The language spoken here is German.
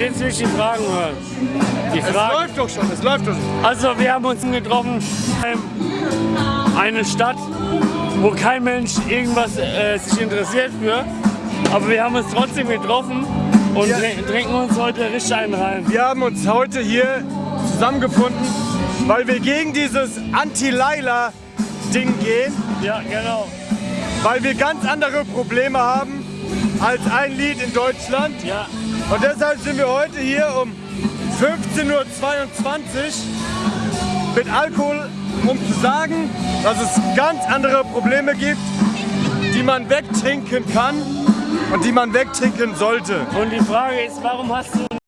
Jetzt will ich die Fragen hören. Die Es Fragen. läuft doch schon, es läuft doch schon. Also wir haben uns getroffen in eine Stadt, wo kein Mensch irgendwas äh, sich interessiert für. Aber wir haben uns trotzdem getroffen und Ja. trin- trinken uns heute richtig einen rein. Wir haben uns heute hier zusammengefunden, weil wir gegen dieses Anti-Laila-Ding gehen, Ja, genau. weil wir ganz andere Probleme haben als ein Lied in Deutschland. Ja, Und deshalb sind wir heute hier um 15.22 Uhr mit Alkohol, um zu sagen, dass es ganz andere Probleme gibt, die man wegtrinken kann und die man wegtrinken sollte. und die Frage ist, warum hast du